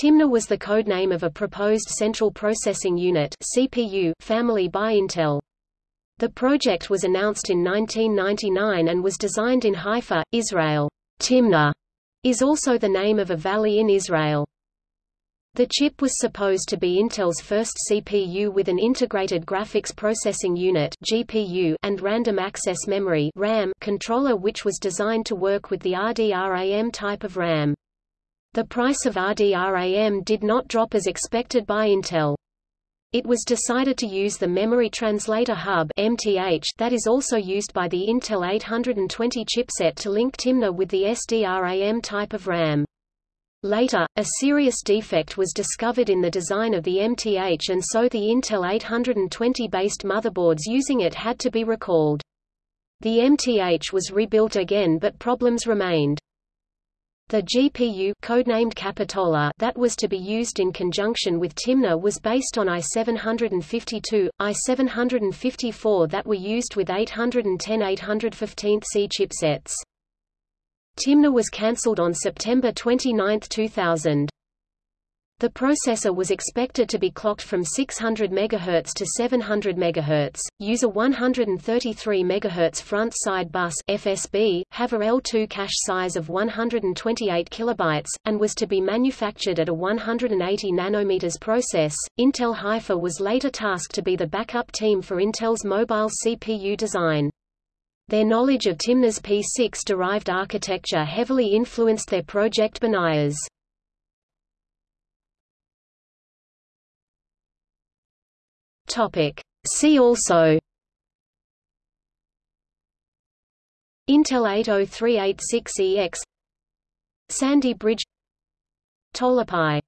Timna was the codename of a proposed Central Processing Unit CPU family by Intel. The project was announced in 1999 and was designed in Haifa, Israel. Timna is also the name of a valley in Israel. The chip was supposed to be Intel's first CPU with an integrated graphics processing unit (GPU) and random access memory (RAM) controller which was designed to work with the RDRAM type of RAM. The price of RDRAM did not drop as expected by Intel. It was decided to use the Memory Translator Hub MTH that is also used by the Intel 820 chipset to link Timna with the SDRAM type of RAM. Later, a serious defect was discovered in the design of the MTH and so the Intel 820-based motherboards using it had to be recalled. The MTH was rebuilt again but problems remained. The GPU codenamed Capitola that was to be used in conjunction with Timna was based on i752, i754 that were used with 810-815C chipsets. Timna was cancelled on September 29, 2000. The processor was expected to be clocked from 600 MHz to 700 MHz, use a 133 MHz front-side bus FSB, have a L2 cache size of 128 kilobytes, and was to be manufactured at a 180 nanometers process. Intel Haifa was later tasked to be the backup team for Intel's mobile CPU design. Their knowledge of Timna's P6-derived architecture heavily influenced their project Banias. Topic. See also Intel 80386EX Sandy Bridge Tolapai